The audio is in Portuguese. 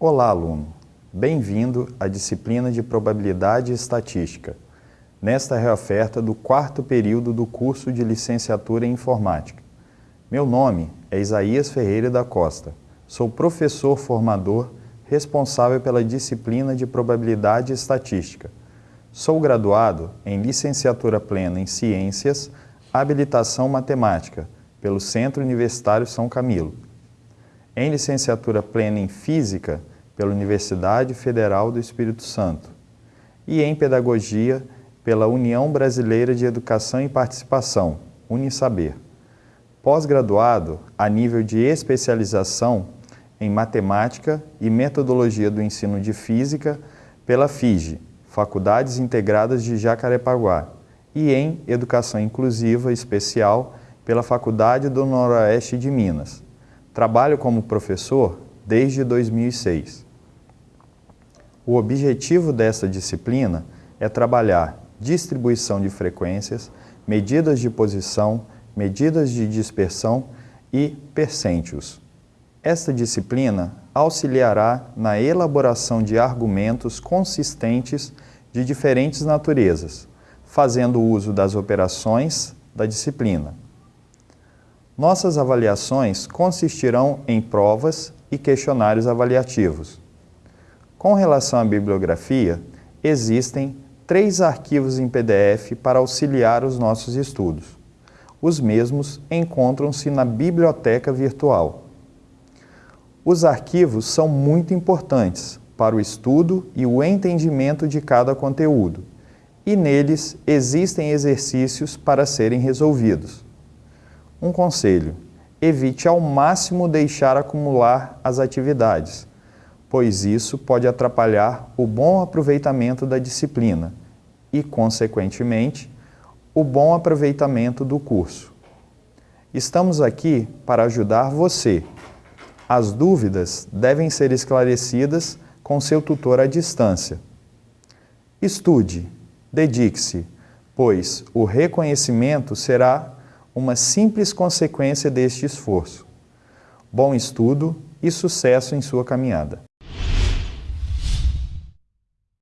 Olá, aluno! Bem-vindo à disciplina de Probabilidade e Estatística, nesta reoferta do quarto período do curso de Licenciatura em Informática. Meu nome é Isaías Ferreira da Costa, sou professor formador responsável pela disciplina de Probabilidade e Estatística. Sou graduado em Licenciatura Plena em Ciências, Habilitação Matemática, pelo Centro Universitário São Camilo. Em Licenciatura Plena em Física, pela Universidade Federal do Espírito Santo. E em Pedagogia, pela União Brasileira de Educação e Participação, Unisaber. Pós-graduado a nível de especialização em Matemática e Metodologia do Ensino de Física pela FIGE, Faculdades Integradas de Jacarepaguá, e em Educação Inclusiva Especial pela Faculdade do Noroeste de Minas. Trabalho como professor desde 2006. O objetivo desta disciplina é trabalhar distribuição de frequências, medidas de posição, medidas de dispersão e percentios. Esta disciplina auxiliará na elaboração de argumentos consistentes de diferentes naturezas, fazendo uso das operações da disciplina. Nossas avaliações consistirão em provas e questionários avaliativos. Com relação à bibliografia, existem três arquivos em PDF para auxiliar os nossos estudos. Os mesmos encontram-se na biblioteca virtual. Os arquivos são muito importantes para o estudo e o entendimento de cada conteúdo, e neles existem exercícios para serem resolvidos. Um conselho, evite ao máximo deixar acumular as atividades, pois isso pode atrapalhar o bom aproveitamento da disciplina e, consequentemente, o bom aproveitamento do curso. Estamos aqui para ajudar você as dúvidas devem ser esclarecidas com seu tutor à distância. Estude, dedique-se, pois o reconhecimento será uma simples consequência deste esforço. Bom estudo e sucesso em sua caminhada.